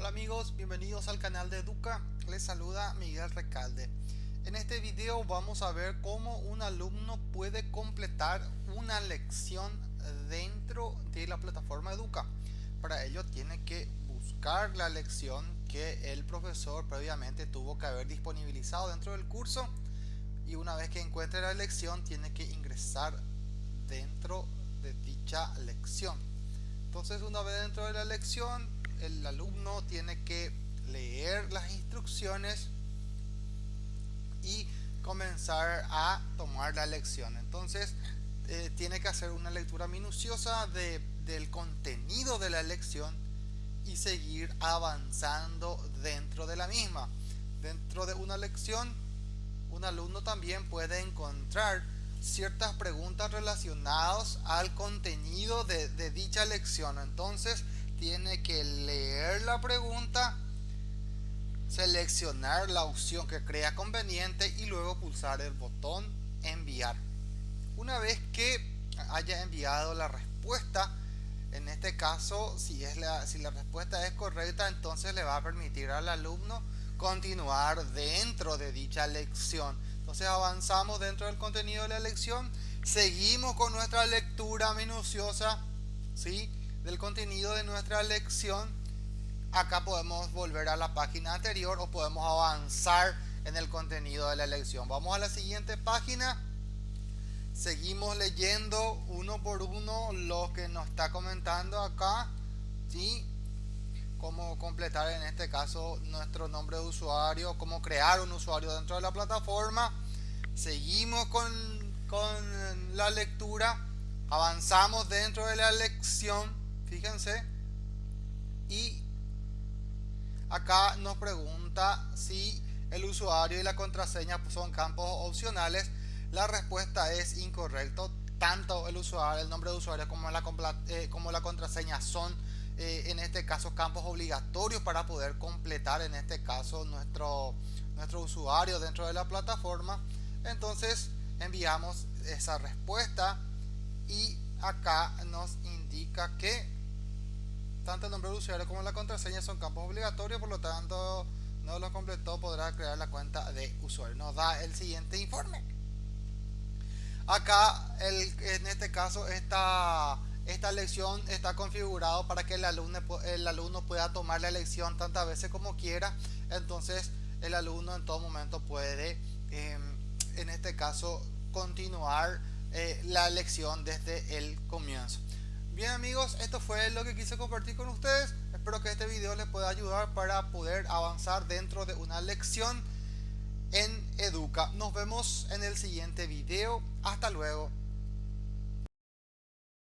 Hola amigos, bienvenidos al canal de Educa, les saluda Miguel Recalde. En este video vamos a ver cómo un alumno puede completar una lección dentro de la plataforma Educa. Para ello tiene que buscar la lección que el profesor previamente tuvo que haber disponibilizado dentro del curso y una vez que encuentre la lección tiene que ingresar dentro de dicha lección. Entonces una vez dentro de la lección el alumno tiene que leer las instrucciones y comenzar a tomar la lección. Entonces eh, tiene que hacer una lectura minuciosa de, del contenido de la lección y seguir avanzando dentro de la misma. Dentro de una lección, un alumno también puede encontrar ciertas preguntas relacionadas al contenido de, de dicha lección. Entonces, tiene que leer la pregunta, seleccionar la opción que crea conveniente y luego pulsar el botón enviar. Una vez que haya enviado la respuesta, en este caso, si, es la, si la respuesta es correcta, entonces le va a permitir al alumno continuar dentro de dicha lección. Entonces avanzamos dentro del contenido de la lección, seguimos con nuestra lectura minuciosa, ¿sí? Del contenido de nuestra lección acá podemos volver a la página anterior o podemos avanzar en el contenido de la lección. Vamos a la siguiente página. Seguimos leyendo uno por uno lo que nos está comentando acá ¿sí? cómo completar en este caso nuestro nombre de usuario cómo crear un usuario dentro de la plataforma. Seguimos con, con la lectura. Avanzamos dentro de la lección fíjense. Y acá nos pregunta si el usuario y la contraseña son campos opcionales. La respuesta es incorrecto. Tanto el usuario el nombre de usuario como la, eh, contraseña son eh, en este caso campos obligatorios para poder completar en este caso nuestro nuestro usuario dentro de la plataforma. Entonces enviamos esa respuesta y acá nos indica que tanto el nombre de usuario como la contraseña son campos obligatorios, por lo tanto no lo completó podrá crear la cuenta de usuario. Nos da el siguiente informe. Acá, en este caso, esta, esta lección está configurado para que el alumno, el alumno pueda tomar la lección tantas veces como quiera. Entonces, el alumno en todo momento puede, em, en este caso, continuar eh, la lección desde el comienzo. Bien amigos, esto fue lo que quise compartir con ustedes. Espero que este video les pueda ayudar para poder avanzar dentro de una lección en Educa. Nos vemos en el siguiente video. Hasta luego.